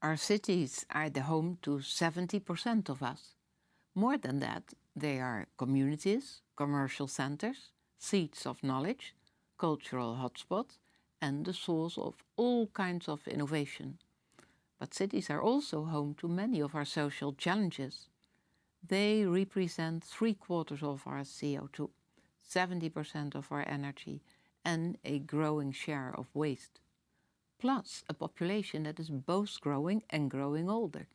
Our cities are the home to 70% of us. More than that, they are communities, commercial centers, seats of knowledge, cultural hotspots, and the source of all kinds of innovation. But cities are also home to many of our social challenges. They represent three quarters of our CO2, 70% of our energy, and a growing share of waste plus a population that is both growing and growing older.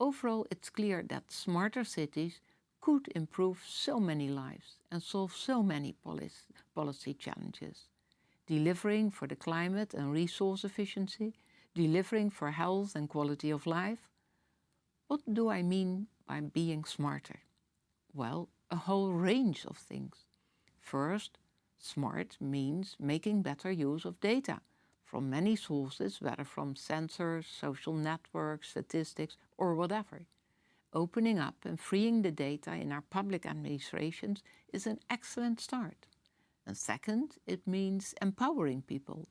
Overall, it's clear that smarter cities could improve so many lives and solve so many policy challenges. Delivering for the climate and resource efficiency, delivering for health and quality of life. What do I mean by being smarter? Well, a whole range of things. First, smart means making better use of data from many sources, whether from sensors, social networks, statistics, or whatever. Opening up and freeing the data in our public administrations is an excellent start. And second, it means empowering people,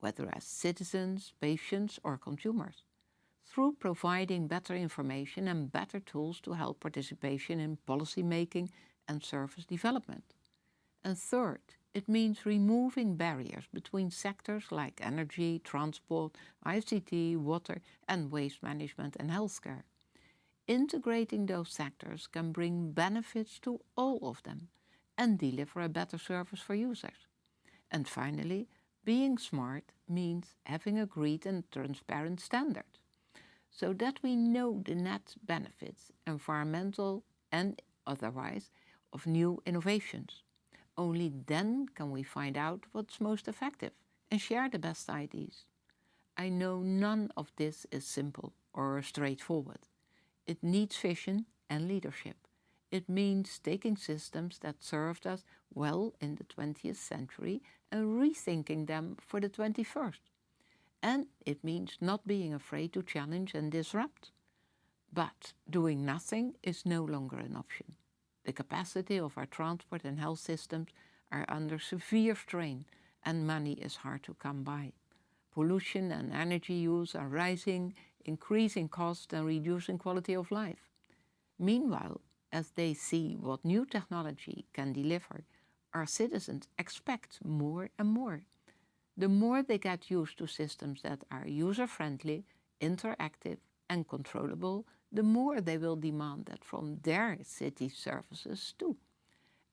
whether as citizens, patients or consumers, through providing better information and better tools to help participation in policy making and service development. And third, it means removing barriers between sectors like energy, transport, ICT, water and waste management and healthcare. Integrating those sectors can bring benefits to all of them and deliver a better service for users. And finally, being smart means having agreed and transparent standards, so that we know the net benefits, environmental and otherwise, of new innovations. Only then can we find out what's most effective and share the best ideas. I know none of this is simple or straightforward. It needs vision and leadership. It means taking systems that served us well in the 20th century and rethinking them for the 21st. And it means not being afraid to challenge and disrupt. But doing nothing is no longer an option. The capacity of our transport and health systems are under severe strain and money is hard to come by. Pollution and energy use are rising, increasing costs and reducing quality of life. Meanwhile, as they see what new technology can deliver, our citizens expect more and more. The more they get used to systems that are user-friendly, interactive and controllable, the more they will demand that from their city services too.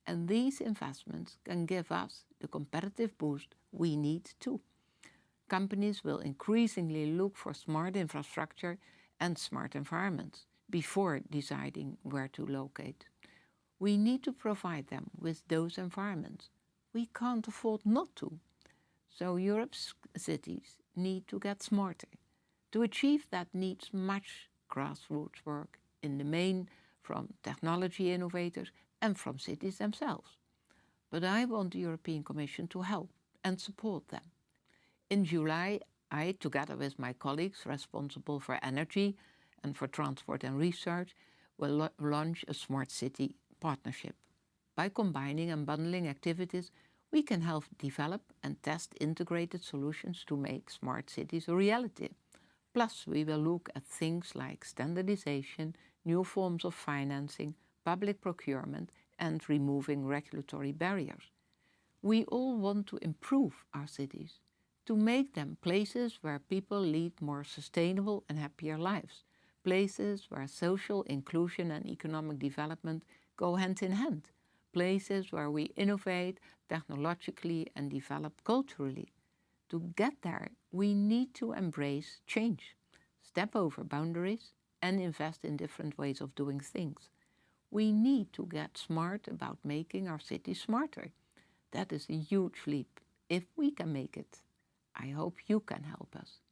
And these investments can give us the competitive boost we need too. Companies will increasingly look for smart infrastructure and smart environments before deciding where to locate. We need to provide them with those environments. We can't afford not to. So Europe's cities need to get smarter. To achieve that needs much grassroots work in the main from technology innovators and from cities themselves. But I want the European Commission to help and support them. In July, I, together with my colleagues responsible for energy and for transport and research, will launch a Smart City partnership. By combining and bundling activities, we can help develop and test integrated solutions to make smart cities a reality. Plus, we will look at things like standardization, new forms of financing, public procurement and removing regulatory barriers. We all want to improve our cities, to make them places where people lead more sustainable and happier lives, places where social inclusion and economic development go hand in hand, places where we innovate technologically and develop culturally, to get there, we need to embrace change, step over boundaries and invest in different ways of doing things. We need to get smart about making our city smarter. That is a huge leap. If we can make it, I hope you can help us.